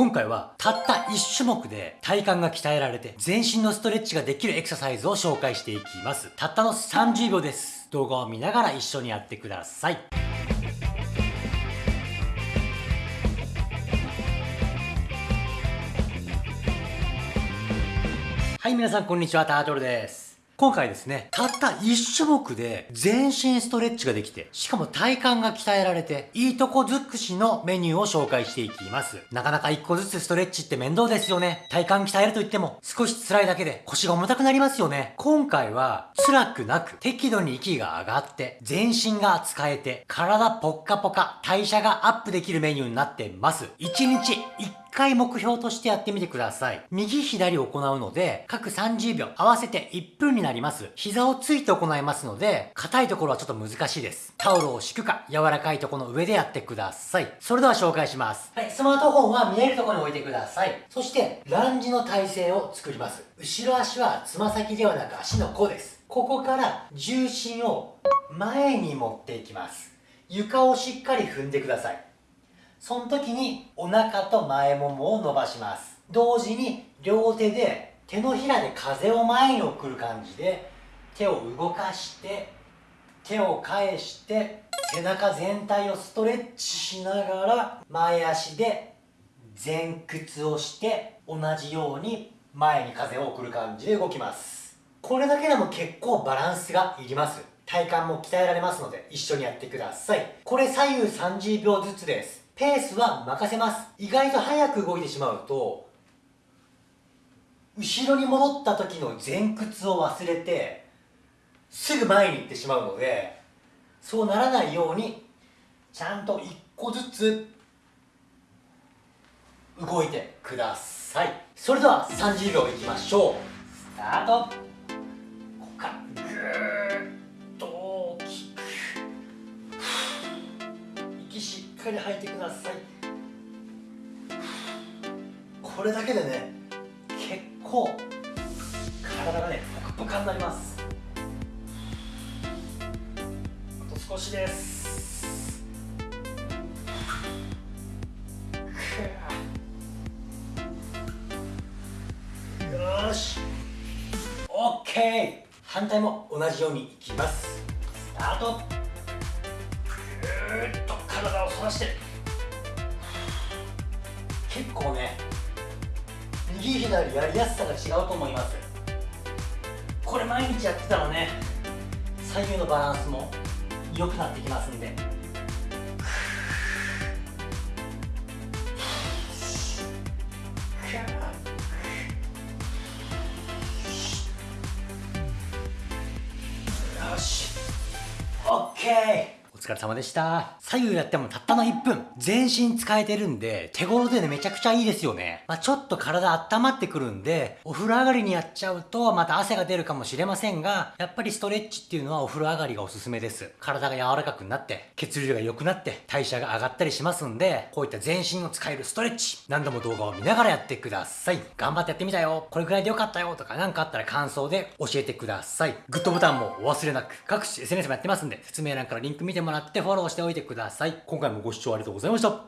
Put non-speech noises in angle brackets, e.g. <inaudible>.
今回はたった1種目で体幹が鍛えられて全身のストレッチができるエクササイズを紹介していきます。たったの30秒です。動画を見ながら一緒にやってください。はい、皆さんこんにちは、タートルです。今回ですね、たった1種目で全身ストレッチができて、しかも体幹が鍛えられて、いいとこ尽くしのメニューを紹介していきます。なかなか1個ずつストレッチって面倒ですよね。体幹鍛えると言っても、少し辛いだけで腰が重たくなりますよね。今回は、辛くなく、適度に息が上がって、全身が使えて、体ポッカポカ、代謝がアップできるメニューになってます。1日1回目標としてやってみてください。右左行うので、各30秒合わせて1分になります。膝をついて行いますので、硬いところはちょっと難しいです。タオルを敷くか、柔らかいところの上でやってください。それでは紹介します。はい、スマートフォンは見えるところに置いてください。そして、ランジの体勢を作ります。後ろ足はつま先ではなく足の甲です。ここから重心を前に持っていきます。床をしっかり踏んでください。その時にお腹と前ももを伸ばします。同時に両手で手のひらで風を前に送る感じで手を動かして手を返して背中全体をストレッチしながら前足で前屈をして同じように前に風を送る感じで動きます。これだけでも結構バランスがいります。体幹も鍛えられますので一緒にやってください。これ左右30秒ずつです。ペースは任せます。意外と早く動いてしまうと後ろに戻った時の前屈を忘れてすぐ前に行ってしまうのでそうならないようにちゃんと1個ずつ動いてください。それでは30秒いきましょう。スタート。ここからグーッっ <sighs> かり吐いてください。これだけでね結構体がねポカポカになります。あと少しです。よし。OK 反対も同じようにいきます。スタート。体を反らして結構ね右左やりやすさが違うと思います。これ毎日やってたらね左右のバランスも良くなってきますんで。よし。OK 疲れ様でした。左右やってもたったの1分。全身使えてるんで、手頃でね、めちゃくちゃいいですよね。まあ、ちょっと体温まってくるんで、お風呂上がりにやっちゃうと、また汗が出るかもしれませんが、やっぱりストレッチっていうのはお風呂上がりがおすすめです。体が柔らかくなって、血流が良くなって、代謝が上がったりしますんで、こういった全身を使えるストレッチ、何度も動画を見ながらやってください。頑張ってやってみたよ。これくらいでよかったよ。とか何かあったら感想で教えてください。グッドボタンもお忘れなく、各種 SNS もやってますんで、説明欄からリンク見てももらってフォローしておいておいてください。今回もご視聴ありがとうございました。